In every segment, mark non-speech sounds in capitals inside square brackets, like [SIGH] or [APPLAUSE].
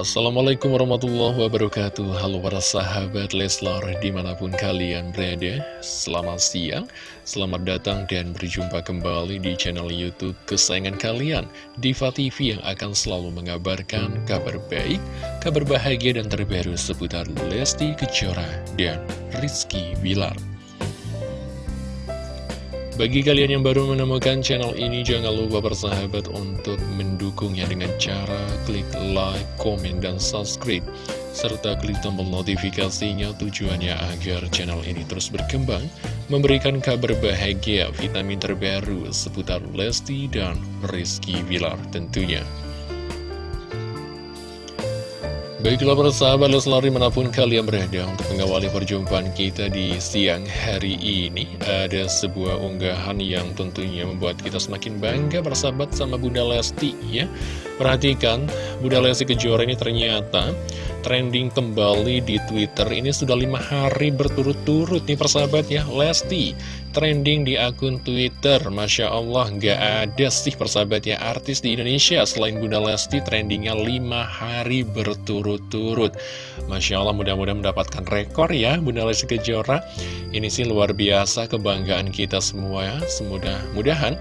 Assalamualaikum warahmatullahi wabarakatuh. Halo para sahabat Leslar di mana pun kalian berada Selamat siang, selamat datang dan berjumpa kembali di channel Youtube kesayangan kalian Diva TV yang akan selalu mengabarkan kabar baik, kabar bahagia dan terbaru seputar Lesti Kejora dan Rizky Bilar bagi kalian yang baru menemukan channel ini, jangan lupa bersahabat untuk mendukungnya dengan cara klik like, komen, dan subscribe. Serta klik tombol notifikasinya tujuannya agar channel ini terus berkembang, memberikan kabar bahagia, vitamin terbaru seputar Lesti dan Rizky Bilar tentunya. Baiklah para sahabat Leslar di mana pun kalian berada untuk mengawali perjumpaan kita di siang hari ini Ada sebuah unggahan yang tentunya membuat kita semakin bangga bersahabat sama Bunda Lesti ya Perhatikan Bunda Lesti Kejora ini ternyata trending kembali di Twitter. Ini sudah lima hari berturut-turut nih persahabat ya. Lesti trending di akun Twitter. Masya Allah nggak ada sih persahabat ya artis di Indonesia Selain Bunda Lesti trendingnya lima hari berturut-turut. Masya Allah mudah-mudahan mendapatkan rekor ya Bunda Lesti Kejora. Ini sih luar biasa kebanggaan kita semua ya. Semudah-mudahan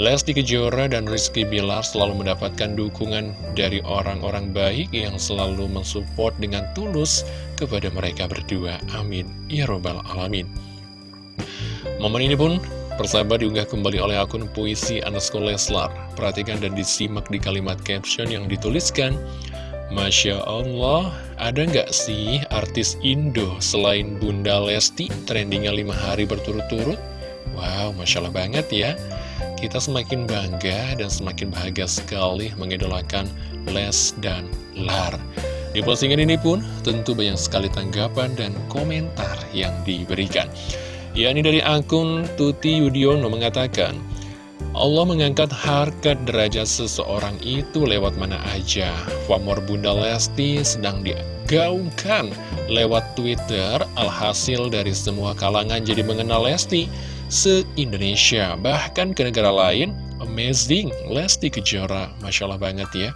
Lesti Kejora dan Rizky Bilar selalu mendapatkan dukungan dari orang-orang baik yang selalu mensupport dengan tulus kepada mereka berdua. Amin. Ya Robbal Alamin. Momen ini pun persahabat diunggah kembali oleh akun puisi Anasko Leslar. Perhatikan dan disimak di kalimat caption yang dituliskan. Masya Allah, ada nggak sih artis Indo selain Bunda Lesti trendingnya lima hari berturut-turut? Wow, Masya Allah banget ya kita semakin bangga dan semakin bahagia sekali mengidolakan Les dan Lar. Di postingan ini pun tentu banyak sekali tanggapan dan komentar yang diberikan. Ya, ini dari akun Tuti Yudiono mengatakan, Allah mengangkat harkat derajat seseorang itu lewat mana aja. Famor Bunda Lesti sedang digaungkan lewat Twitter, alhasil dari semua kalangan jadi mengenal Lesti se-Indonesia, bahkan ke negara lain. Amazing, Lesti Kejora, Masya Allah banget ya.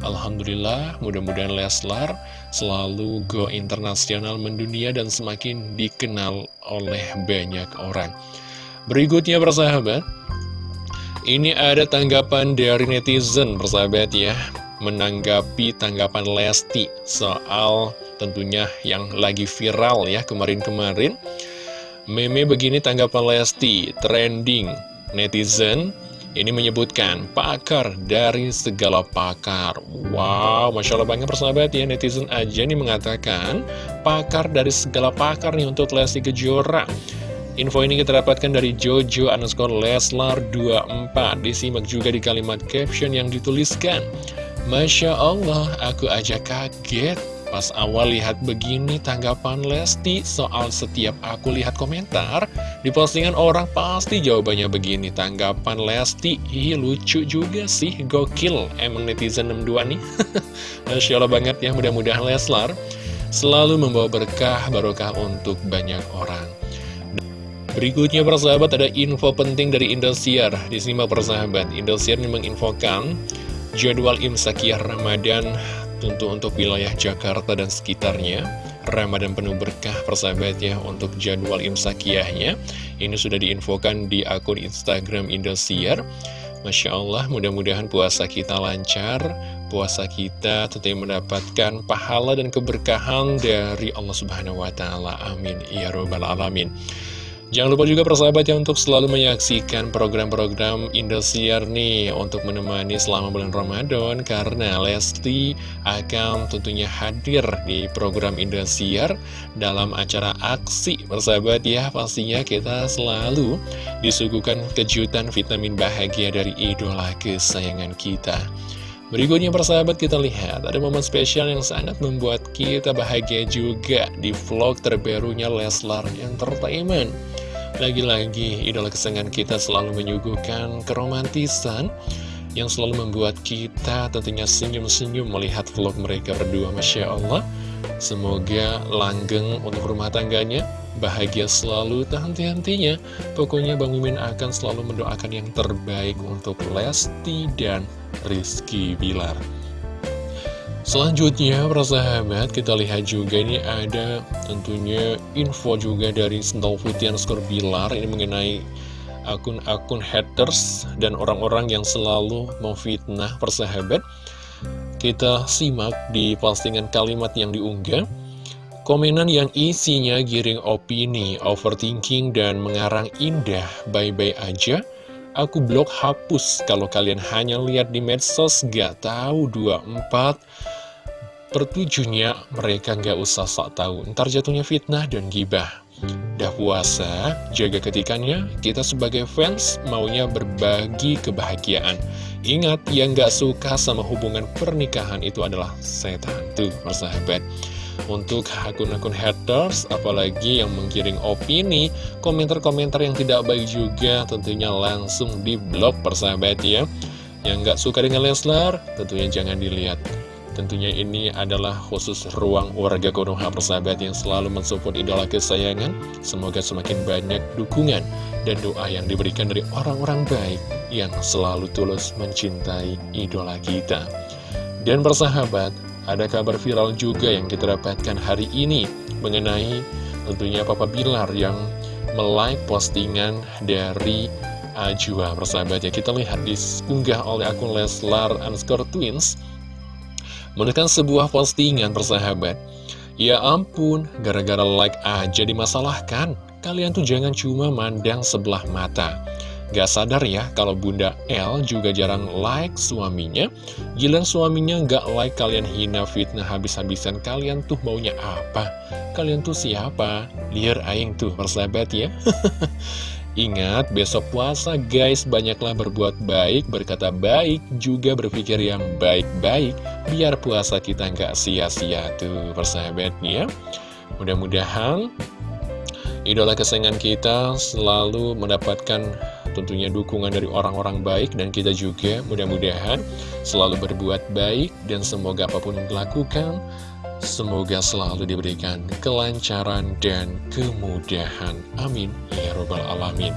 Alhamdulillah, mudah-mudahan Leslar selalu go internasional mendunia dan semakin dikenal oleh banyak orang. Berikutnya persahabat, ini ada tanggapan dari netizen persahabat ya, menanggapi tanggapan Lesti soal tentunya yang lagi viral ya kemarin-kemarin. Meme begini tanggapan Lesti, trending netizen ini menyebutkan pakar dari segala pakar. Wow, Masya Allah banget persahabat ya, netizen aja nih mengatakan pakar dari segala pakar nih untuk Lesti Kejora. Info ini kita dapatkan dari Jojo underscore Leslar 24. Disimak juga di kalimat caption yang dituliskan. Masya Allah, aku aja kaget Pas awal lihat begini tanggapan Lesti soal setiap aku lihat komentar Di postingan orang pasti jawabannya begini Tanggapan Lesti, ih lucu juga sih, gokil Emang netizen 62 nih [LAUGHS] Masya Allah banget ya, mudah-mudahan Leslar Selalu membawa berkah barokah untuk banyak orang Berikutnya persahabat ada info penting dari Indosiar. Disimak persahabat Indosiar ini menginfokan jadwal imsakiyah Ramadan tentu untuk wilayah Jakarta dan sekitarnya. Ramadan penuh berkah persahabat ya untuk jadwal imsakiyahnya Ini sudah diinfokan di akun Instagram Indosiar. Masya Allah mudah-mudahan puasa kita lancar Puasa kita tentunya mendapatkan pahala dan keberkahan dari Allah Subhanahu Wa Taala. Amin. Ya Robbal Alamin Jangan lupa juga persahabat ya untuk selalu menyaksikan program-program Indosiar nih untuk menemani selama bulan Ramadan karena Lesti akan tentunya hadir di program Indosiar dalam acara aksi persahabat ya pastinya kita selalu disuguhkan kejutan vitamin bahagia dari idola kesayangan kita. Berikutnya persahabat kita lihat ada momen spesial yang sangat membuat kita bahagia juga di vlog terbarunya Leslar Entertainment. Lagi-lagi idola kesenangan kita selalu menyuguhkan keromantisan yang selalu membuat kita tentunya senyum-senyum melihat vlog mereka berdua Masya Allah. Semoga langgeng untuk rumah tangganya Bahagia selalu, tak henti-hentinya Pokoknya Bang Mimin akan selalu mendoakan yang terbaik untuk Lesti dan Rizky Bilar Selanjutnya, persahabat, kita lihat juga ini ada tentunya info juga dari Sental Skor Bilar ini mengenai akun-akun haters dan orang-orang yang selalu memfitnah persahabat. Kita simak di postingan kalimat yang diunggah. Komenan yang isinya giring opini, overthinking, dan mengarang indah, bye-bye aja. Aku blok hapus kalau kalian hanya lihat di medsos gak tahu 24 Pertujuhnya mereka nggak usah sok tahu, ntar jatuhnya fitnah dan gibah. Dah puasa, jaga ketikannya, kita sebagai fans maunya berbagi kebahagiaan. Ingat, yang nggak suka sama hubungan pernikahan itu adalah setan. Tuh, persahabat. Untuk akun-akun haters, apalagi yang menggiring opini, komentar-komentar yang tidak baik juga tentunya langsung diblok persahabat ya. Yang nggak suka dengan Leslar, tentunya jangan dilihat Tentunya ini adalah khusus ruang warga Konoha persahabat yang selalu mensupport idola kesayangan. Semoga semakin banyak dukungan dan doa yang diberikan dari orang-orang baik yang selalu tulus mencintai idola kita. Dan persahabat, ada kabar viral juga yang kita dapatkan hari ini mengenai tentunya Papa Bilar yang melike postingan dari Ajwa persahabat ya kita lihat diunggah oleh akun Leslar underscore twins menekan sebuah postingan persahabat. Ya ampun, gara-gara like aja dimasalahkan. Kalian tuh jangan cuma mandang sebelah mata. Gak sadar ya kalau Bunda L juga jarang like suaminya. Gila suaminya gak like kalian hina fitnah habis-habisan. Kalian tuh maunya apa? Kalian tuh siapa? Liar aing tuh persahabat ya. [LAUGHS] Ingat, besok puasa guys, banyaklah berbuat baik, berkata baik, juga berpikir yang baik-baik, biar puasa kita nggak sia-sia tuh persahabatnya. Mudah-mudahan idola kesayangan kita selalu mendapatkan tentunya dukungan dari orang-orang baik dan kita juga mudah-mudahan selalu berbuat baik dan semoga apa pun yang dilakukan Semoga selalu diberikan kelancaran dan kemudahan. Amin. Ya Robbal Alamin.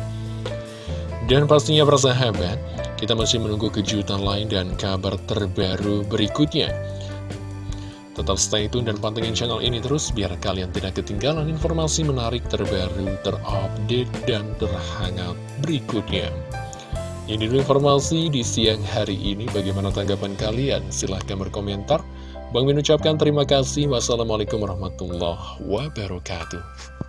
Dan pastinya persahabat, kita masih menunggu kejutan lain dan kabar terbaru berikutnya. Tetap stay tune dan pantengin channel ini terus biar kalian tidak ketinggalan informasi menarik terbaru, terupdate, dan terhangat berikutnya. Ini dulu informasi di siang hari ini. Bagaimana tanggapan kalian? Silahkan berkomentar. Bang Min ucapkan terima kasih. Wassalamualaikum warahmatullahi wabarakatuh.